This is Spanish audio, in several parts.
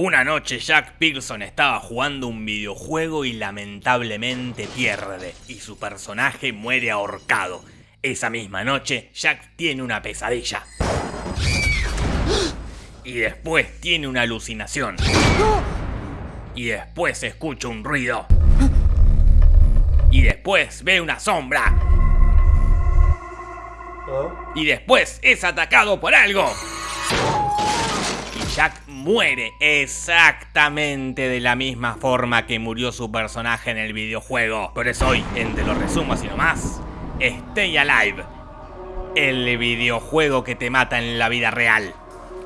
Una noche Jack Pearson estaba jugando un videojuego y lamentablemente pierde, y su personaje muere ahorcado. Esa misma noche, Jack tiene una pesadilla. Y después tiene una alucinación. Y después escucha un ruido. Y después ve una sombra. Y después es atacado por algo. Y muere exactamente de la misma forma que murió su personaje en el videojuego. Por eso hoy, en Te lo así nomás, Stay Alive, el videojuego que te mata en la vida real.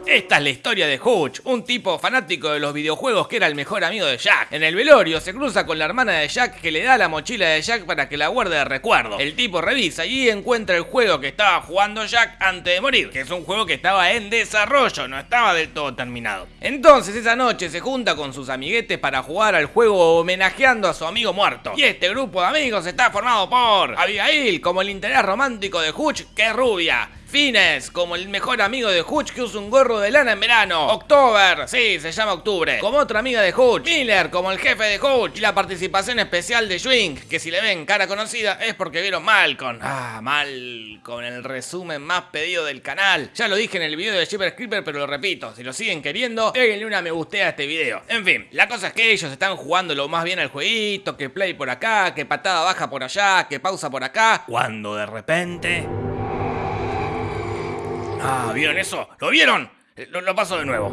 Esta es la historia de Hutch, un tipo fanático de los videojuegos que era el mejor amigo de Jack. En el velorio se cruza con la hermana de Jack que le da la mochila de Jack para que la guarde de recuerdo. El tipo revisa y encuentra el juego que estaba jugando Jack antes de morir, que es un juego que estaba en desarrollo, no estaba del todo terminado. Entonces esa noche se junta con sus amiguetes para jugar al juego homenajeando a su amigo muerto. Y este grupo de amigos está formado por Abigail como el interés romántico de Hutch que es rubia. Fines, como el mejor amigo de Hutch que usa un gorro de lana en verano. October, sí, se llama Octubre. Como otra amiga de Hutch. Miller, como el jefe de Hutch. Y la participación especial de Swing, que si le ven cara conocida es porque vieron Malcolm. Ah, Malcolm, el resumen más pedido del canal. Ya lo dije en el video de Shipper Creeper, pero lo repito. Si lo siguen queriendo, déjenle una me gustea a este video. En fin, la cosa es que ellos están jugando lo más bien al jueguito, que play por acá, que patada baja por allá, que pausa por acá. Cuando de repente... Ah, ¿vieron eso? ¿Lo vieron? Eh, Lo, lo paso de nuevo.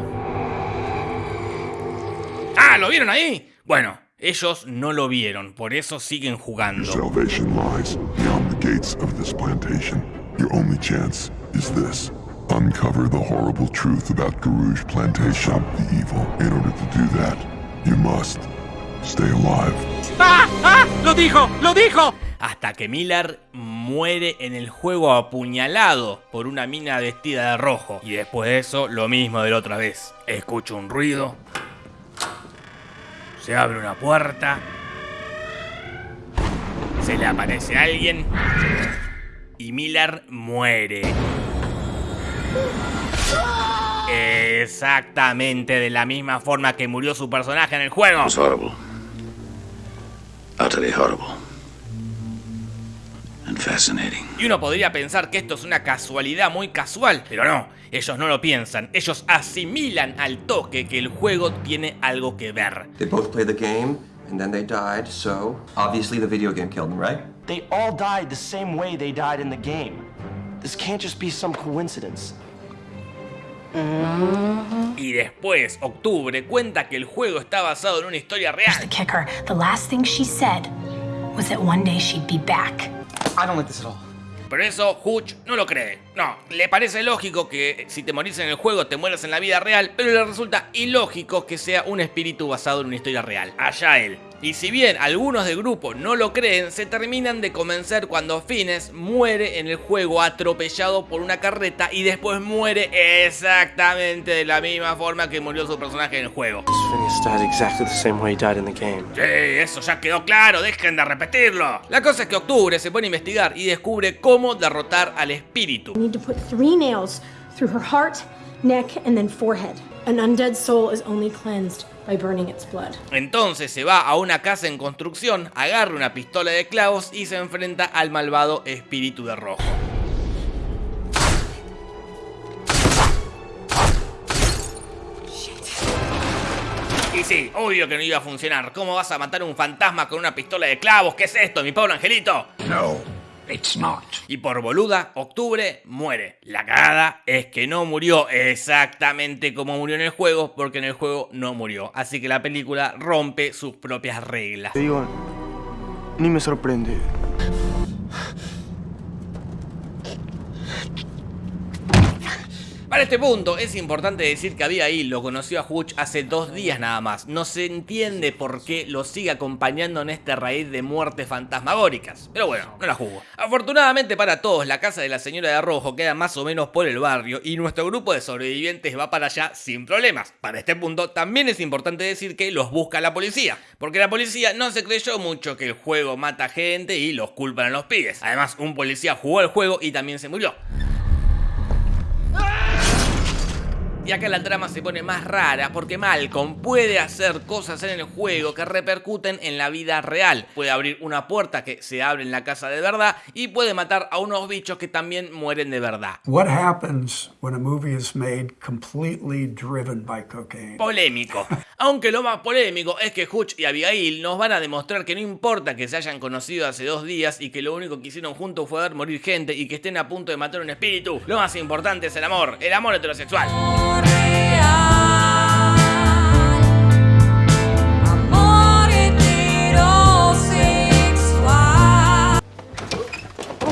Ah, ¿lo vieron ahí? Bueno, ellos no lo vieron, por eso siguen jugando. Salvation lies beyond the gates of this plantation. Your only chance is this. Uncover the horrible truth about Garouge Plantation, the evil. In order to do that, you must stay alive. ¡Ah! ¡Ah! ¡Lo dijo! ¡Lo dijo! Hasta que Miller muere en el juego apuñalado por una mina vestida de rojo. Y después de eso, lo mismo de la otra vez. Escucho un ruido. Se abre una puerta. Se le aparece alguien. Y Miller muere. Exactamente de la misma forma que murió su personaje en el juego. It's horrible. Utterly horrible. Y uno podría pensar que esto es una casualidad muy casual, pero no, ellos no lo piensan, ellos asimilan al toque que el juego tiene algo que ver. They both played the game, and then they died, so obviously the video game killed them, right? They all died the same way they died in the game. This can't just be some coincidence. Y después, Octubre cuenta que el juego está basado en una historia The real. kicker. The last thing she said was that one day she'd be back. I don't like this at. Por eso Hutch no lo cree. No, le parece lógico que si te morís en el juego te mueras en la vida real, pero le resulta ilógico que sea un espíritu basado en una historia real. Allá él. Y si bien algunos del grupo no lo creen, se terminan de convencer cuando Fines muere en el juego atropellado por una carreta y después muere exactamente de la misma forma que murió su personaje en el juego. Phineas died exactly the same way he died in the game. Sí, eso ya quedó claro, dejen de repetirlo. La cosa es que Octubre se pone a investigar y descubre cómo derrotar al espíritu. need to put three nails through her heart, neck, and then forehead. An undead soul is only cleansed by burning its blood. Entonces se va a una casa en construcción, agarra una pistola de clavos y se enfrenta al malvado espíritu de rojo. Y sí, obvio que no iba a funcionar. ¿Cómo vas a matar a un fantasma con una pistola de clavos? ¿Qué es esto, mi pobre angelito? No, it's not. Y por boluda, Octubre muere. La cagada es que no murió exactamente como murió en el juego, porque en el juego no murió. Así que la película rompe sus propias reglas. Te digo, ni me sorprende. Para este punto, es importante decir que Abigail lo conoció a Hutch hace dos días nada más. No se entiende por qué lo sigue acompañando en este raíz de muertes fantasmagóricas. Pero bueno, no la jugó. Afortunadamente para todos, la casa de la señora de rojo queda más o menos por el barrio y nuestro grupo de sobrevivientes va para allá sin problemas. Para este punto, también es importante decir que los busca la policía. Porque la policía no se creyó mucho que el juego mata gente y los culpan a los pibes. Además, un policía jugó el juego y también se murió. Y acá la trama se pone más rara porque Malcolm puede hacer cosas en el juego que repercuten en la vida real. Puede abrir una puerta que se abre en la casa de verdad y puede matar a unos bichos que también mueren de verdad. What happens when a movie is made completely driven by cocaine? Polémico. Aunque lo más polémico es que Hutch y Abigail nos van a demostrar que no importa que se hayan conocido hace dos días y que lo único que hicieron juntos fue ver morir gente y que estén a punto de matar un espíritu. Lo más importante es el amor, el amor heterosexual.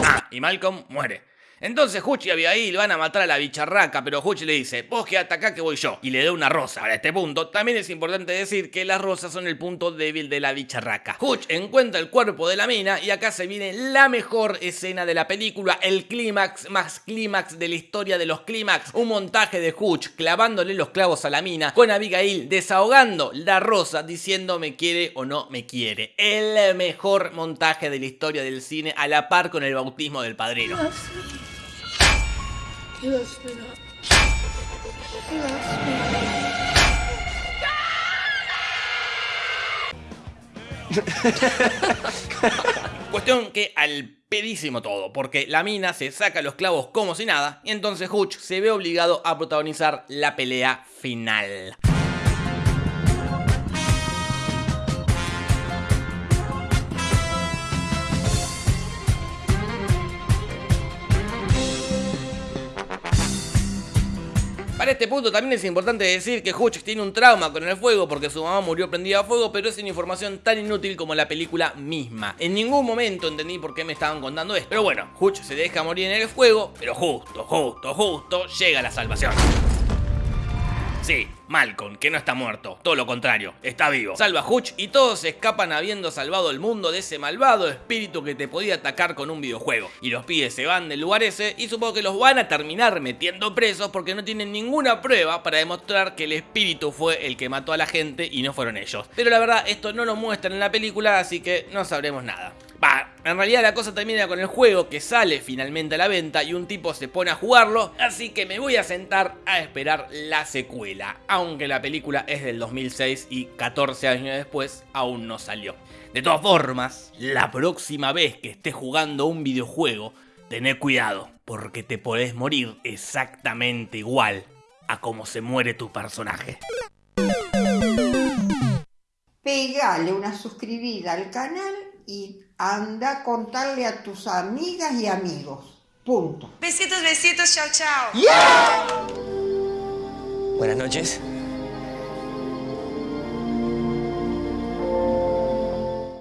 Ah, y Malcolm muere. Entonces Hutch y Abigail van a matar a la bicharraca, pero Hutch le dice, vos quedate acá que voy yo, y le da una rosa. Para este punto, también es importante decir que las rosas son el punto débil de la bicharraca. Hutch encuentra el cuerpo de la mina, y acá se viene la mejor escena de la película, el clímax más clímax de la historia de los clímax. Un montaje de Hutch clavándole los clavos a la mina, con Abigail desahogando la rosa diciendo me quiere o no me quiere. El mejor montaje de la historia del cine a la par con el bautismo del padrino. Cuestión que al pedísimo todo, porque la mina se saca los clavos como si nada, y entonces Hutch se ve obligado a protagonizar la pelea final. Para este punto también es importante decir que Hutch tiene un trauma con el fuego porque su mamá murió prendida a fuego, pero es una información tan inútil como la película misma. En ningún momento entendí por qué me estaban contando esto. Pero bueno, Hutch se deja morir en el fuego, pero justo, justo, justo llega la salvación. Sí, Malcolm, que no está muerto, todo lo contrario, está vivo. Salva a Hutch y todos escapan habiendo salvado el mundo de ese malvado espíritu que te podía atacar con un videojuego. Y los pibes se van del lugar ese y supongo que los van a terminar metiendo presos porque no tienen ninguna prueba para demostrar que el espíritu fue el que mató a la gente y no fueron ellos. Pero la verdad, esto no lo muestran en la película, así que no sabremos nada. Va, en realidad la cosa termina con el juego que sale finalmente a la venta y un tipo se pone a jugarlo, así que me voy a sentar a esperar la secuela, aunque la película es del 2006 y 14 años después aún no salió. De todas formas, la próxima vez que estés jugando un videojuego, tené cuidado, porque te podés morir exactamente igual a como se muere tu personaje. Pegale una suscribida al canal y anda a contarle a tus amigas y amigos. Punto. Besitos, besitos, chao, chao. Buenas noches.